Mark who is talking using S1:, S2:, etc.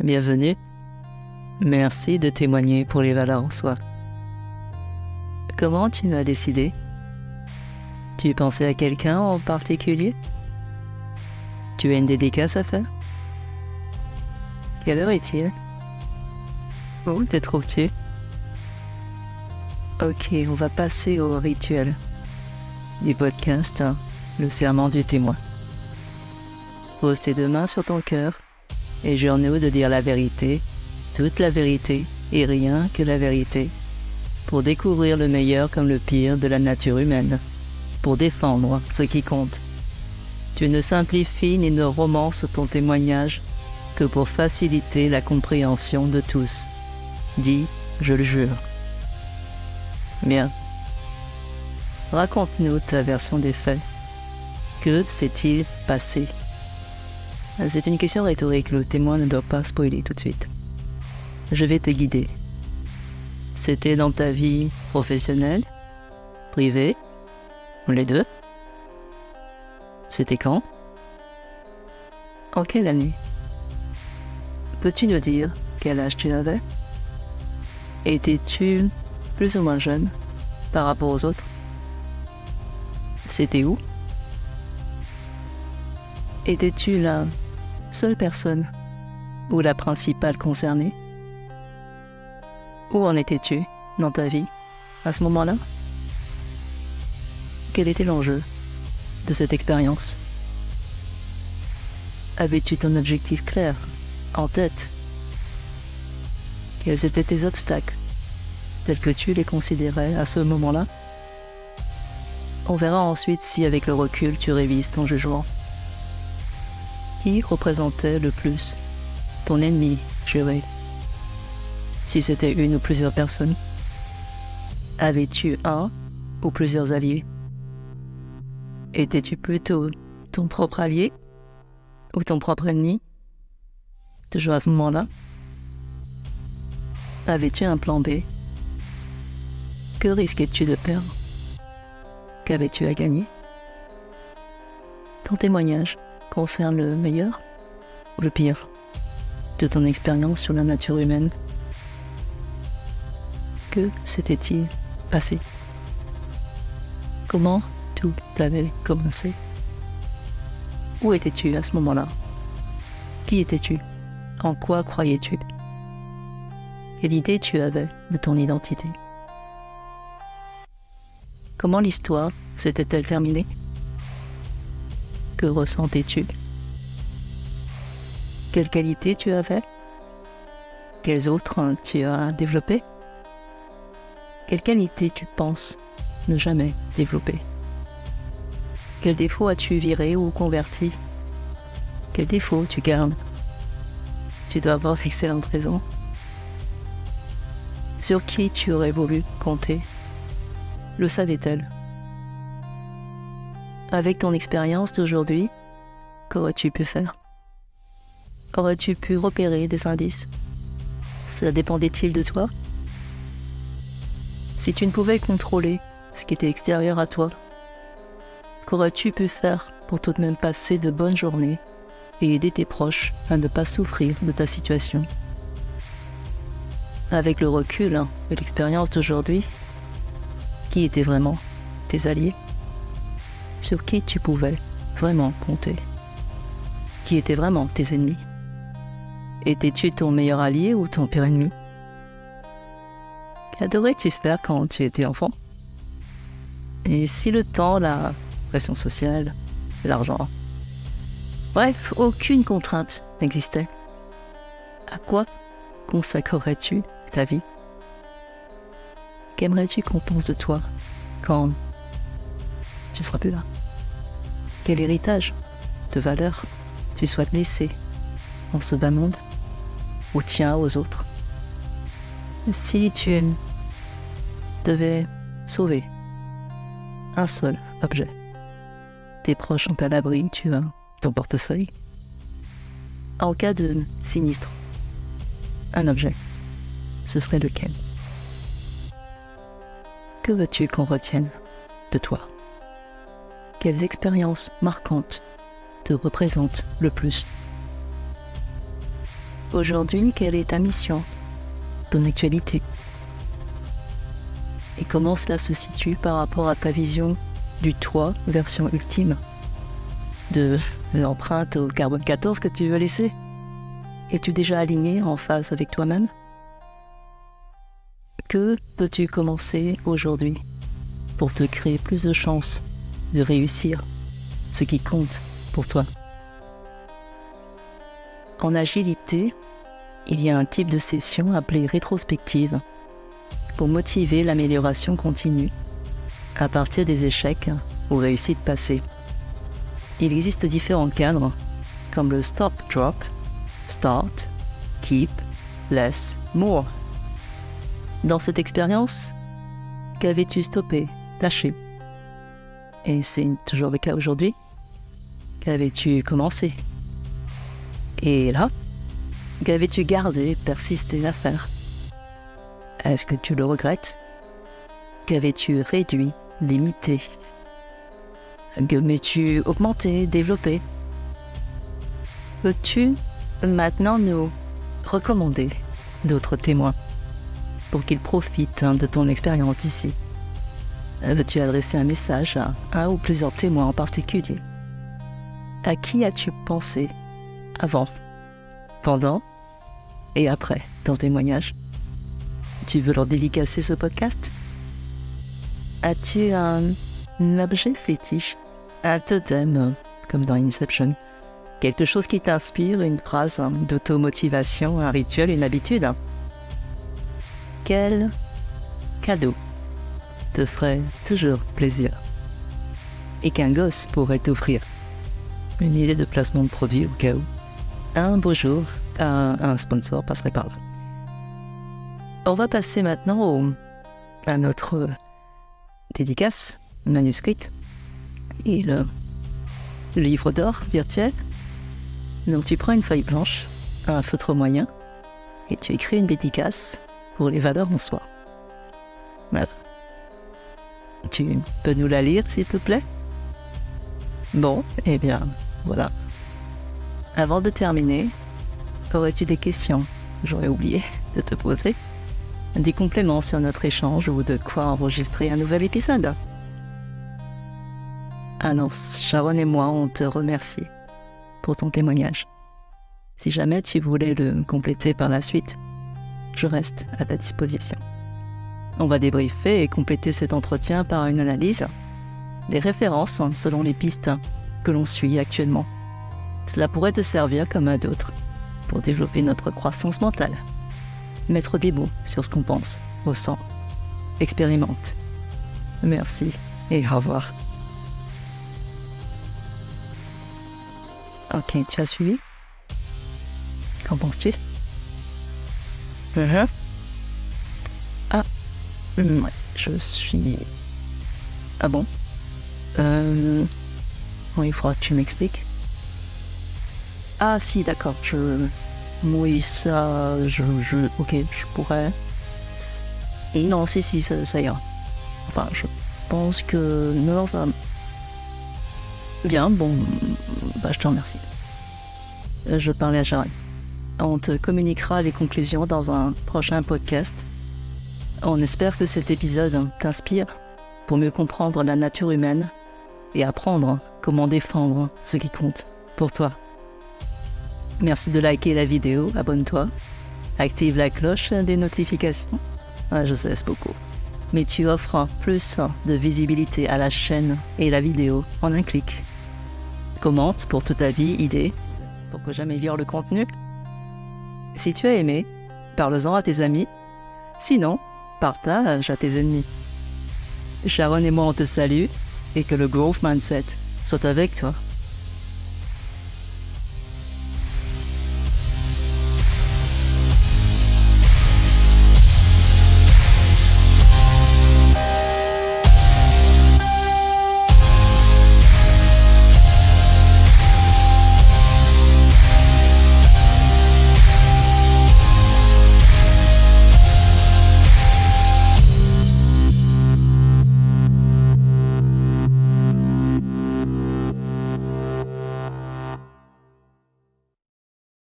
S1: Bienvenue. Merci de témoigner pour les valeurs en soi. Comment tu as décidé? Tu pensais à quelqu'un en particulier? Tu as une dédicace à faire? Quelle heure est-il? Où te trouves-tu? Ok, on va passer au rituel du podcast, hein, le serment du témoin. Pose tes deux mains sur ton cœur et jure-nous de dire la vérité, toute la vérité et rien que la vérité, pour découvrir le meilleur comme le pire de la nature humaine, pour défendre ce qui compte. Tu ne simplifies ni ne romances ton témoignage que pour faciliter la compréhension de tous. Dis, je le jure. Bien. Raconte-nous ta version des faits. Que s'est-il passé? C'est une question rhétorique, le témoin ne doit pas spoiler tout de suite. Je vais te guider. C'était dans ta vie professionnelle, privée, les deux. C'était quand? En quelle année? Peux-tu nous dire quel âge tu avais? Étais-tu plus ou moins jeune par rapport aux autres? C'était où? Étais-tu la seule personne. Ou la principale concernée. Où en étais-tu dans ta vie à ce moment-là? Quel était l'enjeu de cette expérience? Avais-tu ton objectif clair en tête? Quels étaient tes obstacles tels que tu les considérais à ce moment-là? On verra ensuite si avec le recul tu révises ton jugement. Qui représentait le plus ton ennemi juré? Si c'était une ou plusieurs personnes. Avais-tu un ou plusieurs alliés? Étais-tu plutôt ton propre allié ou ton propre ennemi? Toujours à ce moment-là. Avais-tu un plan B? Que risquais-tu de perdre Qu'avais-tu à gagner? Ton témoignage concerne le meilleur ou le pire de ton expérience sur la nature humaine? Que s'était-il passé? Comment tout avait commencé? Où étais-tu à ce moment-là? Qui étais-tu? En quoi croyais-tu? Quelle idée tu avais de ton identité? Comment l'histoire s'était-elle terminée? Que ressentais-tu? Quelles qualités tu avais? Quelles autres tu as développées Quelles qualités tu penses ne jamais développer? Quels défauts as-tu viré ou converti? Quels défauts tu gardes? Tu dois avoir d'excellentes raisons. Sur qui tu aurais voulu compter? Le savait-elle? Avec ton expérience d'aujourd'hui, qu'aurais-tu pu faire? Aurais-tu pu repérer des indices? Cela dépendait-il de toi? Si tu ne pouvais contrôler ce qui était extérieur à toi, qu'aurais-tu pu faire pour tout de même passer de bonnes journées et aider tes proches à ne pas souffrir de ta situation? Avec le recul hein, de l'expérience d'aujourd'hui, qui étaient vraiment tes alliés, sur qui tu pouvais vraiment compter, qui étaient vraiment tes ennemis. Étais-tu ton meilleur allié ou ton pire ennemi? Qu'adorais-tu faire quand tu étais enfant? Et si le temps, la pression sociale, l'argent, bref, aucune contrainte n'existait, à quoi consacrerais-tu ta vie? Qu'aimerais-tu qu'on pense de toi quand tu seras plus là. Quel héritage de valeurs tu souhaites laisser dans ce bas monde ou tiens aux autres. Si tu devais sauver un seul objet, tes proches sont à l'abri, tu as ton portefeuille. En cas de sinistre, un objet, ce serait lequel? Que veux-tu qu'on retienne de toi? Quelles expériences marquantes te représentent le plus. Aujourd'hui, quelle est ta mission? Ton actualité? Et comment cela se situe par rapport à ta vision du toi version ultime De l'empreinte au carbone 14 que tu veux laisser? Es-tu déjà aligné en phase avec toi-même? Que peux-tu commencer aujourd'hui pour te créer plus de chances de réussir ce qui compte pour toi En agilité, il y a un type de session appelée rétrospective pour motiver l'amélioration continue à partir des échecs ou réussites passées. Il existe différents cadres comme le stop drop, start, keep, less, more. Dans cette expérience, qu'avais-tu stoppé, lâché? Et c'est toujours le cas aujourd'hui. Qu'avais-tu commencé? Et là, qu'avais-tu gardé, persisté à faire? Est-ce que tu le regrettes? Qu'avais-tu réduit, limité? Qu'avais-tu augmenté, développé? Peux-tu maintenant nous recommander d'autres témoins pour qu'ils profitent hein, de ton expérience ici? Veux-tu adresser un message à un ou plusieurs témoins en particulier. À qui as-tu pensé avant, pendant et après ton témoignage? Tu veux leur dédicacer ce podcast? As-tu un, objet fétiche, un totem, comme dans Inception? Quelque chose qui t'inspire, une phrase d'automotivation, un rituel, une habitude? Quel cadeau te ferait toujours plaisir et qu'un gosse pourrait t'offrir Une idée de placement de produit au cas où Un beau jour, un, sponsor passerait par là. On va passer maintenant au, à notre dédicace manuscrite et le livre d'or virtuel donc tu prends une feuille blanche, un feutre moyen, et tu écris une dédicace pour les valeurs en soi. Voilà. Tu peux nous la lire, s'il te plaît? Bon, eh bien, voilà. Avant de terminer, aurais-tu des questions? J'aurais oublié de te poser. Des compléments sur notre échange ou de quoi enregistrer un nouvel épisode Ah non, Sharon et moi, on te remercie pour ton témoignage. Si jamais tu voulais le compléter par la suite, je reste à ta disposition. On va débriefer et compléter cet entretien par une analyse des références selon les pistes que l'on suit actuellement. Cela pourrait te servir comme à d'autres pour développer notre croissance mentale. Mettre des mots sur ce qu'on pense, ressent, expérimente. Merci et au revoir. Ok, tu as suivi? Qu'en penses-tu? Ah, mm, ouais, je suis... Ah bon? Euh... Il faudra que tu m'expliques. Ah si, d'accord, je... Oui, ça... Je, je... Ok, je pourrais... Non, si, si, ça, ira. Enfin, je pense que... Non, ça... Bien, bon, bah, je te remercie. Euh, je parlais à Sharon. On te communiquera les conclusions dans un prochain podcast. On espère que cet épisode t'inspire pour mieux comprendre la nature humaine et apprendre comment défendre ce qui compte pour toi. Merci de liker la vidéo, abonne-toi, active la cloche des notifications. Ah, je sais, beaucoup mais tu offres plus de visibilité à la chaîne et la vidéo en un clic. Commente pour toute ta vie, idée, pour que j'améliore le contenu. Si tu as aimé, parle-en à tes amis. Sinon, partage à tes ennemis. Sharon et moi on te salue et que le growth mindset soit avec toi.